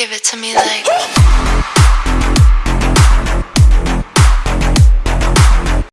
Give it to me like